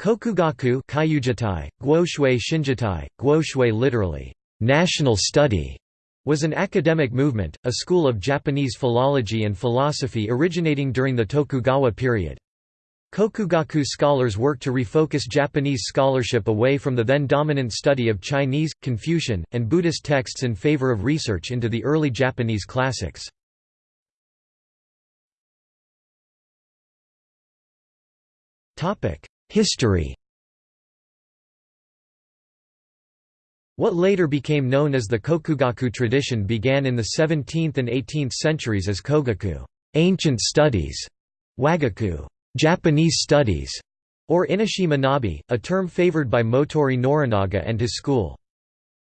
Kokugaku Kyujitai, Guoxue Shinjitai, Guoxue literally, national study, was an academic movement, a school of Japanese philology and philosophy originating during the Tokugawa period. Kokugaku scholars worked to refocus Japanese scholarship away from the then dominant study of Chinese, Confucian, and Buddhist texts in favor of research into the early Japanese classics. History What later became known as the Kokugaku tradition began in the 17th and 18th centuries as Kogaku ancient studies", Wagaku Japanese studies", or Inishie Manabi, a term favored by Motoori Norinaga and his school.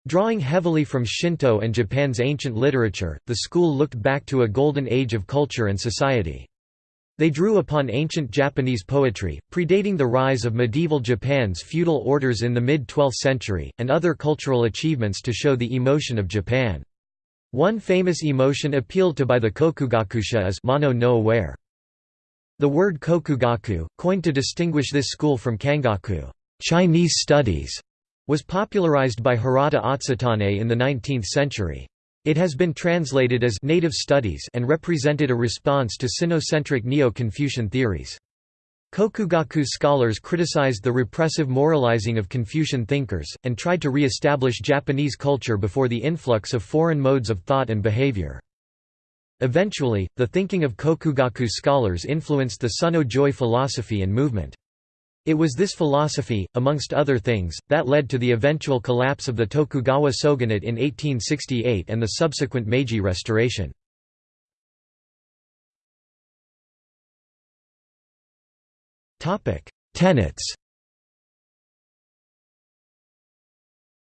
Drawing heavily from Shinto and Japan's ancient literature, the school looked back to a golden age of culture and society. They drew upon ancient Japanese poetry, predating the rise of medieval Japan's feudal orders in the mid-12th century, and other cultural achievements to show the emotion of Japan. One famous emotion appealed to by the Kokugakusha is mono no aware. The word kokugaku, coined to distinguish this school from kangaku Chinese studies, was popularized by Hirata Atsutane in the 19th century. It has been translated as «native studies» and represented a response to Sinocentric Neo-Confucian theories. Kokugaku scholars criticized the repressive moralizing of Confucian thinkers, and tried to re-establish Japanese culture before the influx of foreign modes of thought and behavior. Eventually, the thinking of Kokugaku scholars influenced the Sonno-Joi philosophy and movement. It was this philosophy, amongst other things, that led to the eventual collapse of the Tokugawa shogunate in 1868 and the subsequent Meiji Restoration. Tenets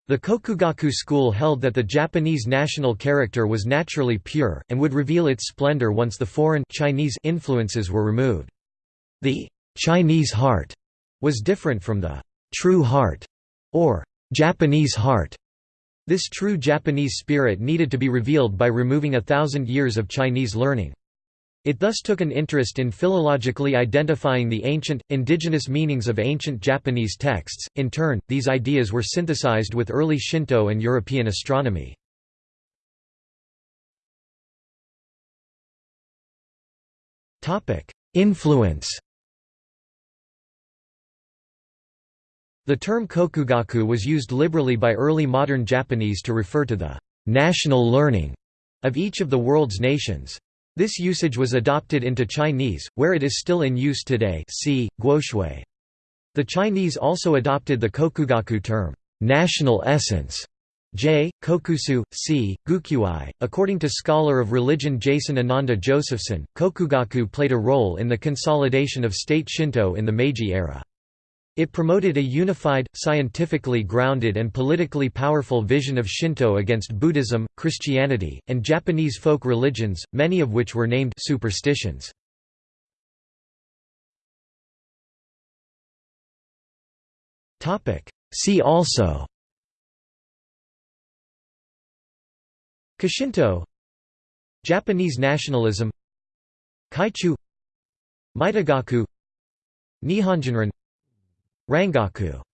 The Kokugaku school held that the Japanese national character was naturally pure, and would reveal its splendor once the foreign Chinese influences were removed. The Chinese heart was different from the true heart or Japanese heart. This true Japanese spirit needed to be revealed by removing a thousand years of Chinese learning. It thus took an interest in philologically identifying the ancient, indigenous meanings of ancient Japanese texts. In turn, these ideas were synthesized with early Shinto and European astronomy. Influence The term kokugaku was used liberally by early modern Japanese to refer to the national learning of each of the world's nations. This usage was adopted into Chinese, where it is still in use today see, guoxue. The Chinese also adopted the kokugaku term, national essence, J. Kokusui, C. Gukyuai. According to scholar of religion Jason Ananda Josephson, Kokugaku played a role in the consolidation of state Shinto in the Meiji era. It promoted a unified, scientifically grounded and politically powerful vision of Shinto against Buddhism, Christianity, and Japanese folk religions, many of which were named superstitions. See also Koshinto Japanese nationalism Kaichu Mitogaku Nihonjinron Rangaku